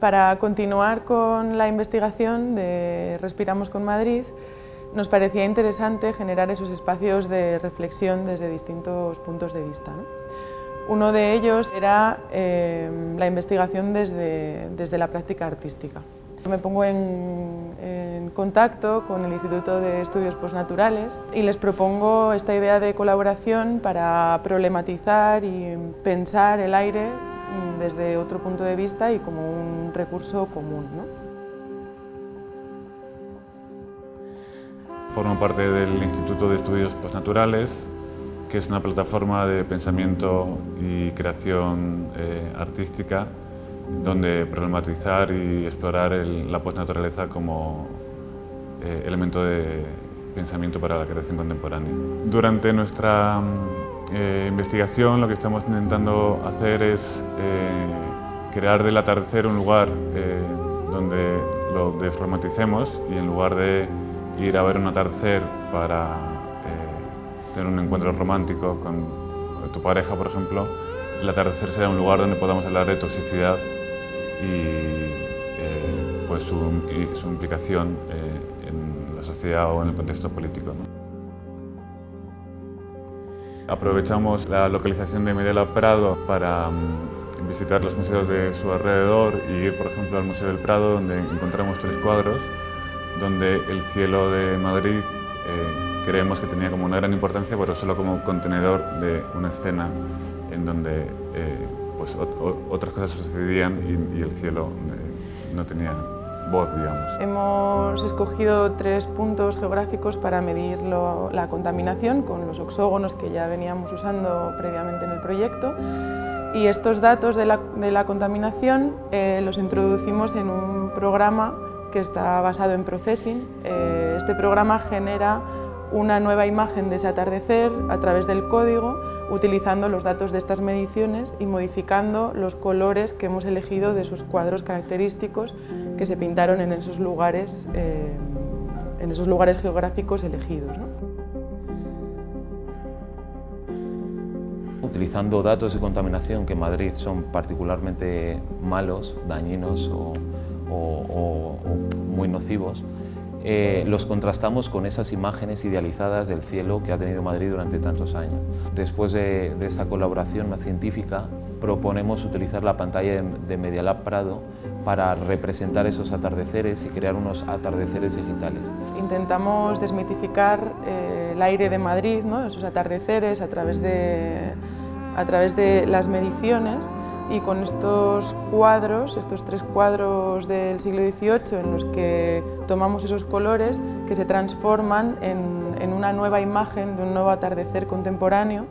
Para continuar con la investigación de Respiramos con Madrid, nos parecía interesante generar esos espacios de reflexión desde distintos puntos de vista. Uno de ellos era eh, la investigación desde, desde, la práctica artística. Me pongo en, en, contacto con el Instituto de Estudios Postnaturales y les propongo esta idea de colaboración para problematizar y pensar el aire desde otro punto de vista y como un recurso común. ¿no? Formo parte del Instituto de Estudios Postnaturales, que es una plataforma de pensamiento y creación eh, artística donde problematizar y explorar el, la postnaturaleza como eh, elemento de pensamiento para la creación contemporánea. Durante nuestra eh, investigación lo que estamos intentando hacer es eh, crear del atardecer un lugar eh, donde lo desromanticemos y en lugar de ir a ver un atardecer para eh, tener un encuentro romántico con tu pareja, por ejemplo, el atardecer será un lugar donde podamos hablar de toxicidad y pues su, implicación en la sociedad o en el contexto político. Aprovechamos la localización de Medela Prado para um, visitar los museos de su alrededor y ir, por ejemplo, al Museo del Prado, donde encontramos tres cuadros, donde el cielo de Madrid eh, creemos que tenía como una gran importancia, pero solo como contenedor de una escena en donde eh, pues, otras cosas sucedían y, y el cielo eh, no tenía voz, digamos. Hemos escogido tres puntos geográficos para medir lo, la contaminación con los oxógonos que ya veníamos usando previamente en el proyecto y estos datos de la, de la contaminación eh, los introducimos en un programa que está basado en Processing. Eh, este programa genera una nueva imagen de ese atardecer a través del código, utilizando los datos de estas mediciones y modificando los colores que hemos elegido de esos cuadros característicos que se pintaron en esos lugares, eh, en esos lugares geográficos elegidos. Utilizando datos de contaminación que en Madrid son particularmente malos, dañinos o muy nocivos, eh, los contrastamos con esas imágenes idealizadas del cielo que ha tenido Madrid durante tantos años. Después de, esta colaboración más científica, proponemos utilizar la pantalla de, de Media Lab Prado para representar esos atardeceres y crear unos atardeceres digitales. Intentamos desmitificar eh, el aire de Madrid, ¿no? esos atardeceres a través, de, a través de las mediciones y con estos cuadros, estos tres cuadros del siglo XVIII en los que tomamos esos colores que se transforman en, una nueva imagen de un nuevo atardecer contemporáneo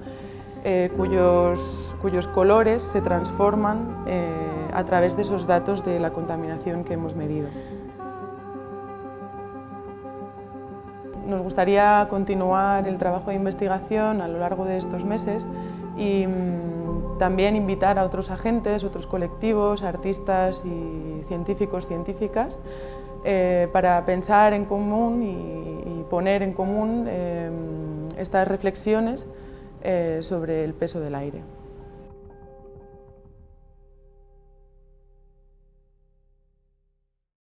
eh, cuyos, cuyos, colores se transforman eh, a través de esos datos de la contaminación que hemos medido. Nos gustaría continuar el trabajo de investigación a lo largo de estos meses y mmm, también invitar a otros agentes, otros colectivos, artistas y científicos, científicas, eh, para pensar en común y, poner en común eh, estas reflexiones eh, sobre el peso del aire.